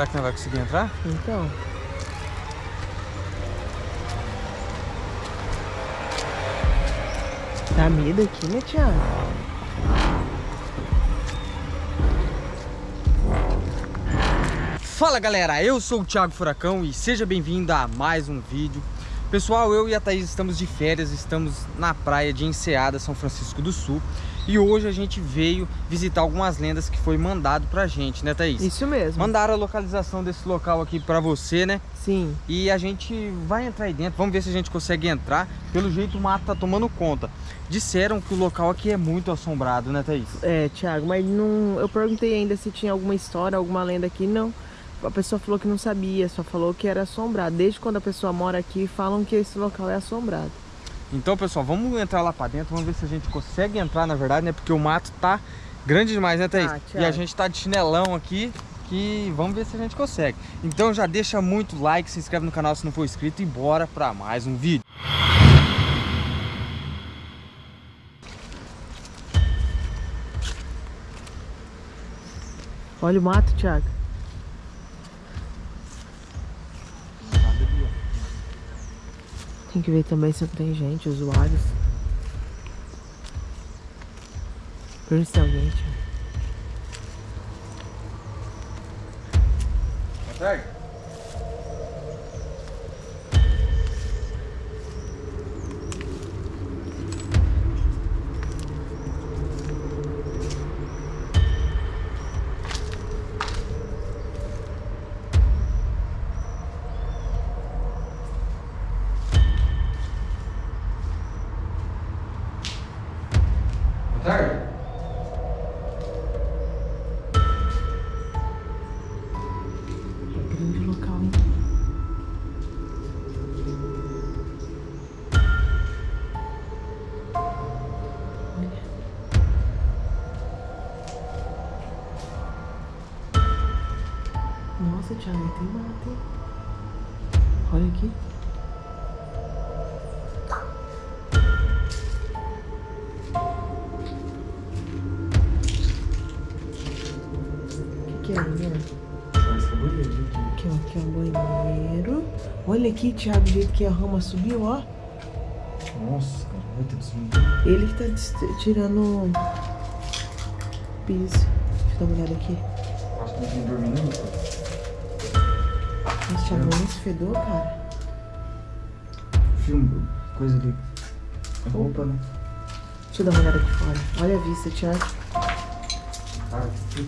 Será que não vai conseguir entrar? Então. Dá medo aqui, né, Thiago? Fala galera, eu sou o Thiago Furacão e seja bem-vindo a mais um vídeo Pessoal, eu e a Thaís estamos de férias, estamos na praia de Enseada, São Francisco do Sul E hoje a gente veio visitar algumas lendas que foi mandado pra gente, né Thaís? Isso mesmo Mandaram a localização desse local aqui pra você, né? Sim E a gente vai entrar aí dentro, vamos ver se a gente consegue entrar Pelo jeito o mato tá tomando conta Disseram que o local aqui é muito assombrado, né Thaís? É, Thiago, mas não... eu perguntei ainda se tinha alguma história, alguma lenda aqui, não a pessoa falou que não sabia, só falou que era assombrado. Desde quando a pessoa mora aqui, falam que esse local é assombrado. Então, pessoal, vamos entrar lá pra dentro, vamos ver se a gente consegue entrar, na verdade, né? Porque o mato tá grande demais, né, Thaís? Ah, e a gente tá de chinelão aqui, que vamos ver se a gente consegue. Então já deixa muito like, se inscreve no canal se não for inscrito e bora pra mais um vídeo. Olha o mato, Thiago. Tem que ver também se não tem gente, usuários. Pergunta se tem alguém, tio. Consegue? Nossa, Thiago, tem hein? Olha aqui. O que, que é, né? Aqui, ó, aqui é o banheiro. Olha aqui, Thiago, o jeito que a rama subiu, ó. Nossa, cara, vai ter subido. Ele que tá tirando piso. Deixa eu dar uma olhada aqui. Acho que não tem dormindo, cara. Nossa, Thiago, olha esse fedor, cara. Filme, coisa de roupa, né? Deixa eu dar uma olhada aqui fora. Olha a vista, Thiago.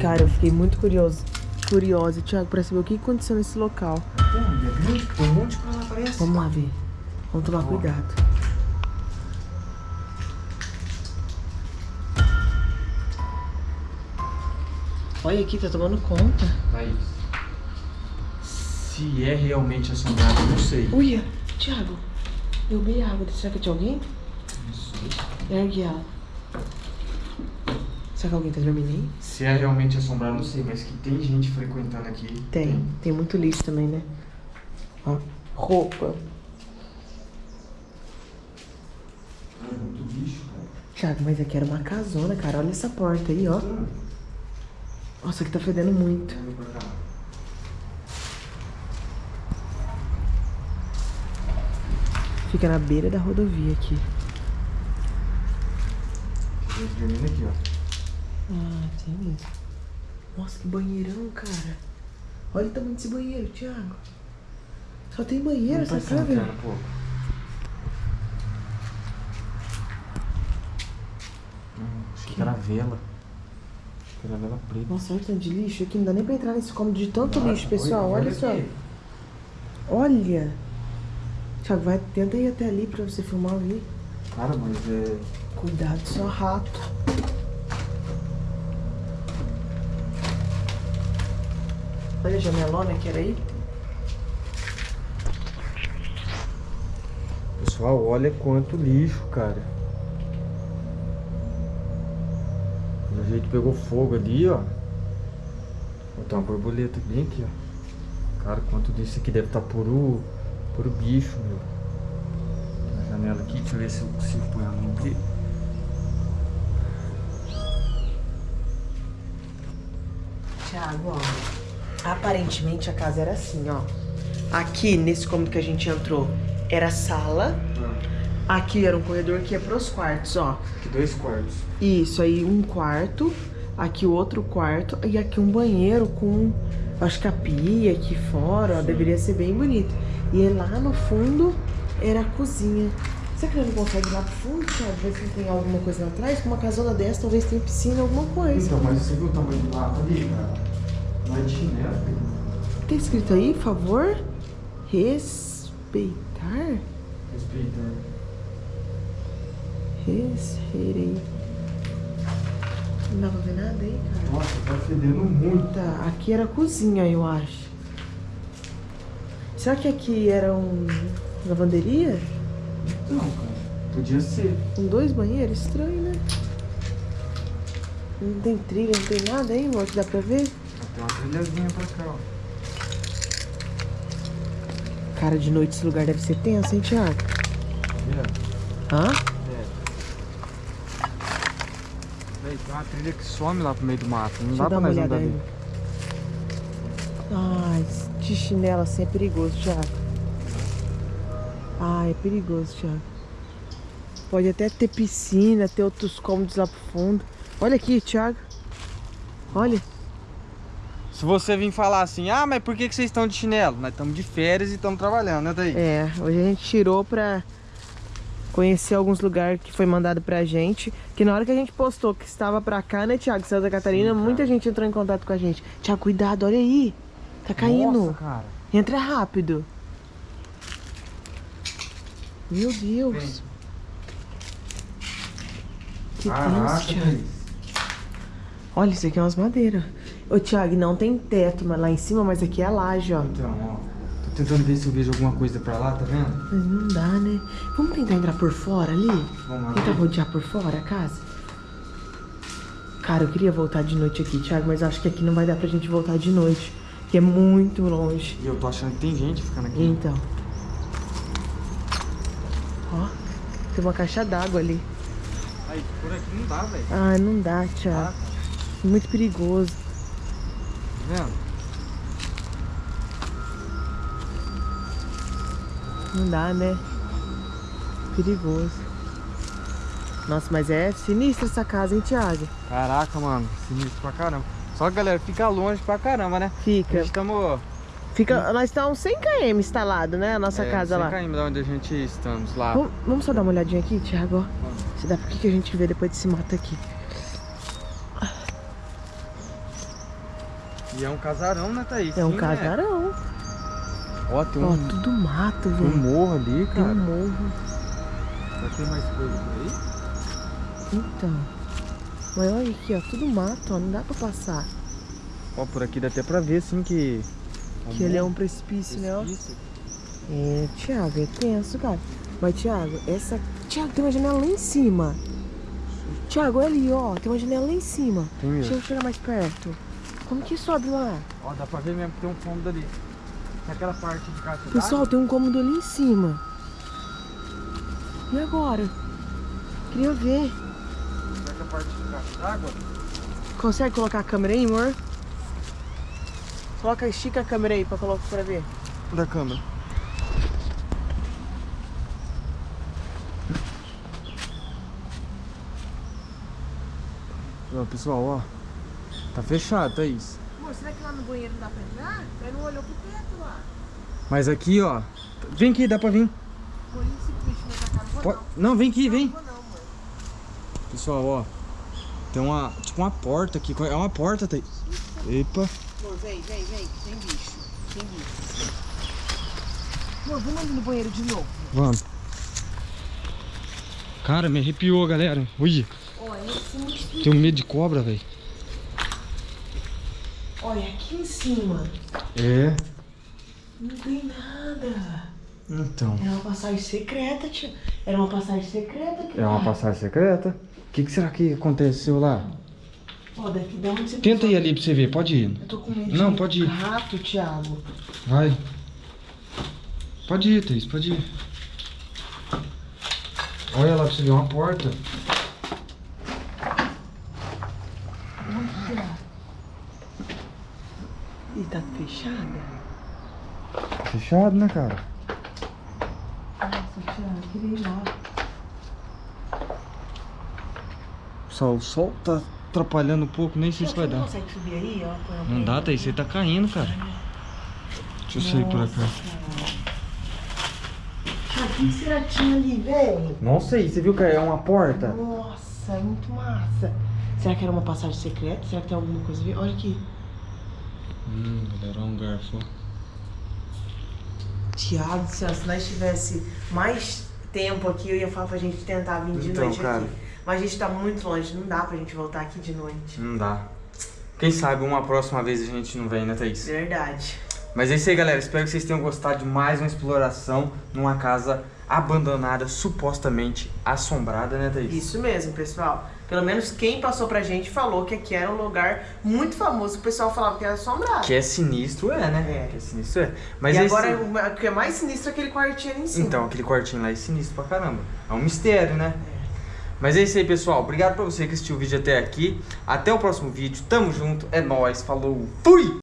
Cara, eu fiquei muito curioso. Curiosa, Thiago, pra saber o que aconteceu nesse local. Tem um monte de coisa aparece. Vamos lá ver. Vamos tomar cuidado. Olha aqui, tá tomando conta. Tá isso se é realmente assombrado, não sei. Uia, Thiago, eu vi água. Será que tinha alguém? Isso. Ergue ela. Será que alguém tá dormindo aí? Se é realmente assombrado, não sei, mas que tem gente frequentando aqui. Tem, tem, tem muito lixo também, né? Ó, roupa. Ah, muito lixo, cara. Thiago, mas aqui era uma casona, cara. Olha essa porta aí, ó. Nossa, aqui tá fedendo muito. Fica na beira da rodovia aqui. dormindo aqui, ó. Ah, tem mesmo. Nossa, que banheirão, cara. Olha o tamanho desse banheiro, Thiago. Só tem banheiro essa casa. Hum, achei que era vela. Preta. Nossa, olha o tanto de lixo aqui. Não dá nem pra entrar nesse cômodo de tanto ah, lixo, pessoal. Olha, olha só. Olha. Thiago, vai, tenta ir até ali pra você filmar ali. Cara, mas é... Cuidado, só rato. Olha a janelona que era aí. Pessoal, olha quanto lixo, cara. Do jeito pegou fogo ali, ó. Botar uma borboleta bem aqui, ó. Cara, quanto disso aqui deve estar tá Puro bicho, meu. Tem a janela aqui, deixa eu ver se eu consigo pôr a mão aqui. Thiago, ó. Aparentemente a casa era assim, ó. Aqui, nesse cômodo que a gente entrou, era sala. Ah. Aqui era um corredor que ia pros quartos, ó. Aqui dois quartos. Isso, aí um quarto. Aqui o outro quarto. E aqui um banheiro com, acho que a pia aqui fora, ó. Deveria ser bem bonito. E lá no fundo era a cozinha. Será que ele não consegue ir lá pro fundo, sabe? Ver se tem alguma coisa lá atrás? Com uma casona dessa, talvez tenha piscina, alguma coisa. Então, mas você viu o tamanho do mato ali, cara? Não é de chinelo. Tem escrito aí, favor? Respeitar? Respeitar. Respeirei. Não dá pra ver nada aí, cara? Nossa, tá fedendo muito. Tá, aqui era a cozinha, eu acho. Será que aqui era um lavanderia? Não, cara. Podia ser. Com dois banheiros? Estranho, né? Não tem trilha, não tem nada aí, amor, que dá pra ver? Tem uma trilhazinha pra cá, ó. Cara, de noite esse lugar deve ser tenso, hein, Thiago? É. Hã? É. Véi, tem uma trilha que some lá pro meio do mato. Não Deixa dá pra nós andar ali. De chinelo assim é perigoso, Thiago. Ai, é perigoso, Thiago. Pode até ter piscina, ter outros cômodos lá pro fundo. Olha aqui, Thiago. Olha. Se você vir falar assim, ah, mas por que, que vocês estão de chinelo? Nós estamos de férias e estamos trabalhando, né, Thaís? É, hoje a gente tirou pra conhecer alguns lugares que foi mandado pra gente. Que na hora que a gente postou que estava pra cá, né, Thiago, Santa Catarina, Sim, muita gente entrou em contato com a gente. Thiago, cuidado, olha aí. Tá caindo. Nossa, cara. Entra rápido. Meu Deus. Vem. Que Caraca, Thiago. Olha, isso aqui é umas madeiras. Ô, Thiago, não tem teto lá em cima, mas aqui é a laje, ó. Então, ó. Tô tentando ver se eu vejo alguma coisa pra lá, tá vendo? Mas não dá, né? Vamos tentar entrar por fora ali? Vamos lá. Tentar rodear por fora a casa? Cara, eu queria voltar de noite aqui, Thiago, mas acho que aqui não vai dar pra gente voltar de noite. É muito longe. E eu tô achando que tem gente ficando aqui. Então. Ó, tem uma caixa d'água ali. Aí, por aqui não dá, velho. Ah, não dá, Thiago. Ah, muito perigoso. Tá vendo? Não dá, né? Perigoso. Nossa, mas é sinistra essa casa, hein, Thiago? Caraca, mano. Sinistro pra caramba. Só que, galera, fica longe pra caramba, né? Fica. Estamos... Fica, nós estamos 100 km instalado, né? A nossa é, casa 100 lá. 100 km da onde a gente estamos lá. Vamos, vamos, só dar uma olhadinha aqui, Thiago? Se dá, por que a gente vê depois desse mato aqui? E é um casarão, né, Thaís? É um Sim, casarão. Né? Ó, tem um... Ó, tudo mato, velho. Tem um morro ali, cara. Tem um morro. Vai ter mais coisa por aí? Então. Mas olha aqui, ó, tudo mato, ó, não dá pra passar. Ó, por aqui dá até pra ver, assim, que... Que ele é um precipício, precipício. né, ó. É, Thiago, é tenso, cara. Mas, Thiago, essa... Thiago, tem uma janela lá em cima. Thiago, olha ali, ó, tem uma janela lá em cima. Tem mesmo. Deixa eu chegar mais perto. Como que sobe lá? Ó, dá pra ver mesmo que tem um cômodo ali. Tem aquela parte de caixa Pessoal, tem um cômodo ali em cima. E agora? Queria ver. Será que a parte d'água? Consegue colocar a câmera aí, amor? Coloca, estica a câmera aí pra colocar pra ver. Da câmera. Ó, pessoal, ó. Tá fechado, Thaís. Amor, será que lá no banheiro não dá pra entrar? Ele não olhou pro teto lá. Mas aqui, ó. Vem aqui, dá pra vir. Pode... Não, vem aqui, vem. Pessoal, ó. Tem uma, tipo uma porta aqui. É uma porta, Thaís. Epa. Amor, vem, vem, vem. Tem bicho. Tem bicho. Amor, vamos ali no banheiro de novo. Vamos. Cara, me arrepiou, galera. Ui. Tenho medo de cobra, velho. Olha, aqui em cima. É. Não tem nada. Então. Era uma passagem secreta, tio. Era uma passagem secreta. É uma passagem secreta? O que, que, será que aconteceu lá? Ó, daqui da onde você Tenta ir ali pra você ver, pode ir. Eu tô com medo Não, de pode ir. rato, Thiago. Vai. Pode ir, Thaís, pode ir. Olha lá pra você ver uma porta. E tá fechada? Fechado, né, cara? Nossa, Thiago, queria ir lá. Só o sol tá atrapalhando um pouco, nem sei se vai dar. não consegue subir aí, ó? Não dá. Thaís, você tá caindo, cara. Deixa eu sair por Nossa, cá. O que será que tinha ali, velho? Não sei, você viu que é uma porta? Nossa, é muito massa. Será que era uma passagem secreta? Será que tem alguma coisa a ver? Olha aqui. Hum, galera, um garfo. Tiago se nós tivesse mais tempo aqui, eu ia falar pra gente tentar vir de Então, noite cara. aqui. Mas a gente tá muito longe, não dá pra gente voltar aqui de noite. Não dá. Quem sabe uma próxima vez a gente não vem, né, Thaís? Verdade. Mas é isso aí, galera. Espero que vocês tenham gostado de mais uma exploração numa casa abandonada, supostamente assombrada, né, Thaís? Isso mesmo, pessoal. Pelo menos quem passou pra gente falou que aqui era um lugar muito famoso. que O pessoal falava que era assombrado. Que é sinistro, é, né? É. Que é sinistro, é. Mas e esse- agora, o que é mais sinistro é aquele quartinho ali em cima. Então, aquele quartinho lá é sinistro pra caramba. É um mistério, né? É. Mas é isso aí, pessoal. Obrigado pra você que assistiu o vídeo até aqui. Até o próximo vídeo. Tamo junto. É nóis. Falou. Fui!